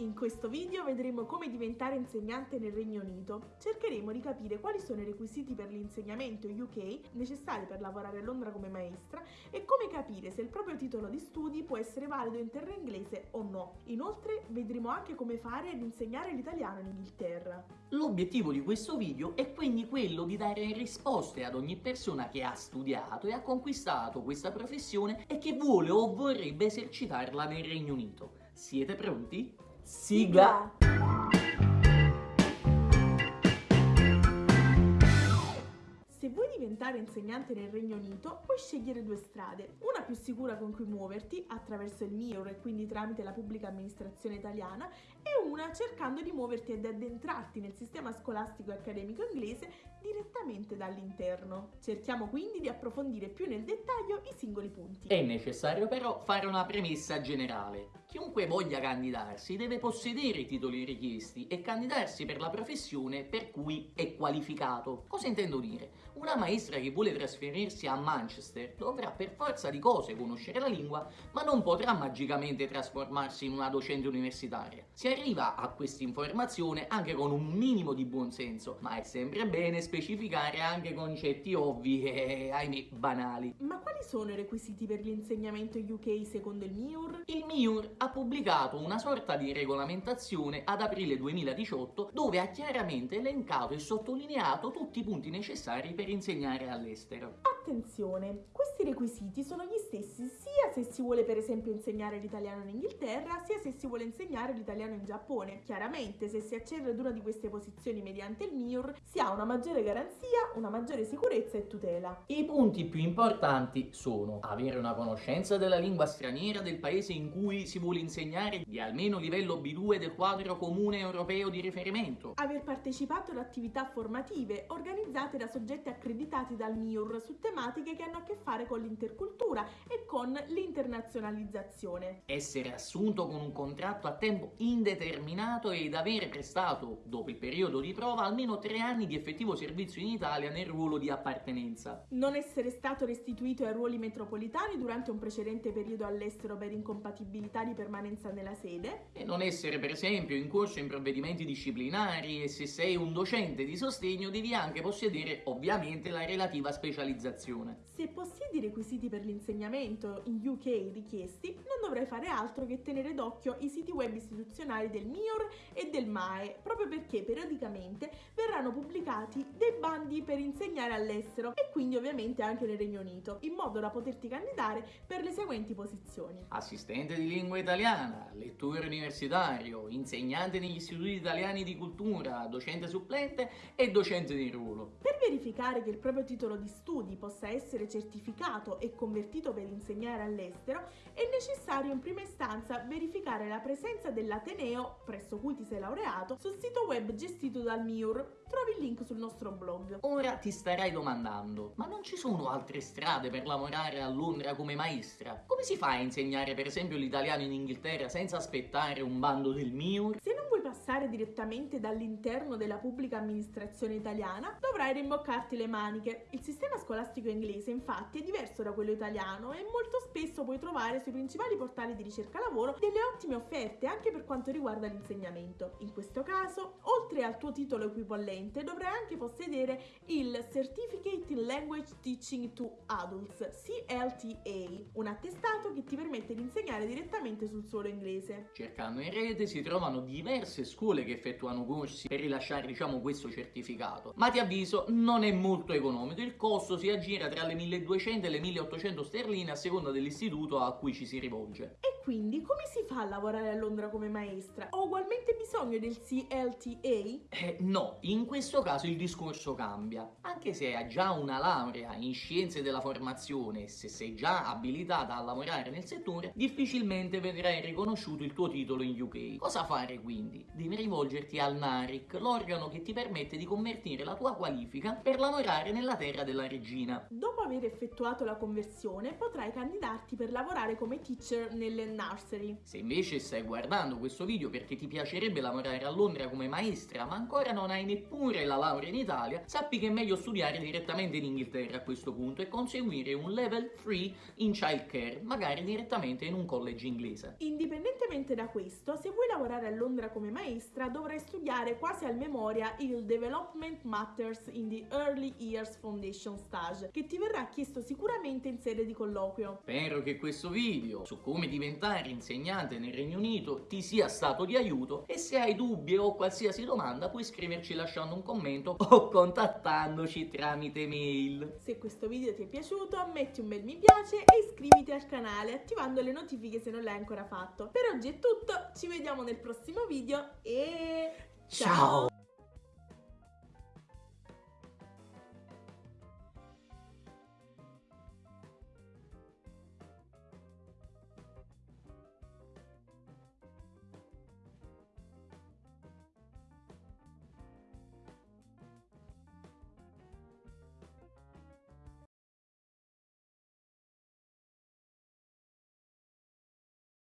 In questo video vedremo come diventare insegnante nel Regno Unito. Cercheremo di capire quali sono i requisiti per l'insegnamento UK necessari per lavorare a Londra come maestra e come capire se il proprio titolo di studi può essere valido in terra inglese o no. Inoltre vedremo anche come fare ad insegnare l'italiano in Inghilterra. L'obiettivo di questo video è quindi quello di dare risposte ad ogni persona che ha studiato e ha conquistato questa professione e che vuole o vorrebbe esercitarla nel Regno Unito. Siete pronti? Siga diventare insegnante nel Regno Unito, puoi scegliere due strade. Una più sicura con cui muoverti, attraverso il MIUR e quindi tramite la pubblica amministrazione italiana, e una cercando di muoverti ed addentrarti nel sistema scolastico e accademico inglese direttamente dall'interno. Cerchiamo quindi di approfondire più nel dettaglio i singoli punti. È necessario però fare una premessa generale. Chiunque voglia candidarsi deve possedere i titoli richiesti e candidarsi per la professione per cui è qualificato. Cosa intendo dire? Una maestra che vuole trasferirsi a Manchester dovrà per forza di cose conoscere la lingua, ma non potrà magicamente trasformarsi in una docente universitaria. Si arriva a questa informazione anche con un minimo di buonsenso, ma è sempre bene specificare anche concetti ovvi e, ahimè, banali. Ma quali sono i requisiti per l'insegnamento UK secondo il MIUR? Il MIUR ha pubblicato una sorta di regolamentazione ad aprile 2018 dove ha chiaramente elencato e sottolineato tutti i punti necessari per insegnare all'estero. Attenzione, questi requisiti sono gli stessi si vuole per esempio insegnare l'italiano in Inghilterra, sia se si vuole insegnare l'italiano in Giappone. Chiaramente se si accede ad una di queste posizioni mediante il MIUR si ha una maggiore garanzia, una maggiore sicurezza e tutela. I punti più importanti sono avere una conoscenza della lingua straniera del paese in cui si vuole insegnare di almeno livello B2 del quadro comune europeo di riferimento, aver partecipato ad attività formative organizzate da soggetti accreditati dal MIUR su tematiche che hanno a che fare con l'intercultura e con l'internazionalizzazione. essere assunto con un contratto a tempo indeterminato ed aver prestato, dopo il periodo di prova, almeno tre anni di effettivo servizio in Italia nel ruolo di appartenenza. Non essere stato restituito ai ruoli metropolitani durante un precedente periodo all'estero per incompatibilità di permanenza nella sede. E non essere per esempio in corso in provvedimenti disciplinari e se sei un docente di sostegno devi anche possedere ovviamente la relativa specializzazione. Se possiedi i requisiti per l'insegnamento in UK richiesti, non dovrai fare altro che tenere d'occhio i siti web istituzionali del MIOR e del MAE, proprio perché periodicamente verranno pubblicati dei bandi per insegnare all'estero e quindi ovviamente anche nel Regno Unito, in modo da poterti candidare per le seguenti posizioni. Assistente di lingua italiana, lettore universitario, insegnante negli istituti italiani di cultura, docente supplente e docente di ruolo. Per verificare che il proprio titolo di studi possa essere certificato e convertito per insegnare all'estero, è necessario in prima istanza verificare la presenza dell'Ateneo presso cui ti sei laureato sul sito web gestito dal MIUR. Trovi il link sul nostro blog. Ora ti starai domandando, ma non ci sono altre strade per lavorare a Londra come maestra? Come si fa a insegnare per esempio l'italiano in Inghilterra senza aspettare un bando del MIUR? Se passare direttamente dall'interno della pubblica amministrazione italiana, dovrai rimboccarti le maniche. Il sistema scolastico inglese infatti è diverso da quello italiano e molto spesso puoi trovare sui principali portali di ricerca lavoro delle ottime offerte anche per quanto riguarda l'insegnamento. In questo caso, oltre al tuo titolo equipollente, dovrai anche possedere il Certificate in Language Teaching to Adults, CLTA, un attestato che ti permette di insegnare direttamente sul suolo inglese. Cercando in rete si trovano diverse scuole che effettuano corsi per rilasciare diciamo questo certificato, ma ti avviso non è molto economico, il costo si aggira tra le 1200 e le 1800 sterline a seconda dell'istituto a cui ci si rivolge. E quindi come si fa a lavorare a Londra come maestra? Ho ugualmente bisogno del CLTA? Eh, no, in questo caso il discorso cambia. Anche se hai già una laurea in scienze della formazione e se sei già abilitata a lavorare nel settore, difficilmente vedrai riconosciuto il tuo titolo in UK. Cosa fare quindi? Devi rivolgerti al NARIC, l'organo che ti permette di convertire la tua qualifica per lavorare nella terra della regina. Dopo aver effettuato la conversione potrai candidarti per lavorare come teacher nelle nursery. Se invece stai guardando questo video perché ti piacerebbe lavorare a Londra come maestra ma ancora non hai neppure la laurea in Italia, sappi che è meglio studiare direttamente in Inghilterra a questo punto e conseguire un level 3 in childcare, magari direttamente in un college inglese. Indipendentemente da questo, se vuoi lavorare a Londra come maestra dovrai studiare quasi al memoria il Development Matters in the Early Years Foundation Stage, che ti verrà chiesto sicuramente in sede di colloquio. Spero che questo video su come diventare insegnante nel Regno Unito ti sia stato di aiuto e se hai dubbi o qualsiasi domanda puoi scriverci lasciando un commento o contattandoci tramite mail. Se questo video ti è piaciuto metti un bel mi piace e iscriviti al canale attivando le notifiche se non l'hai ancora fatto. Per oggi è tutto, ci vediamo nel prossimo video e Ciao!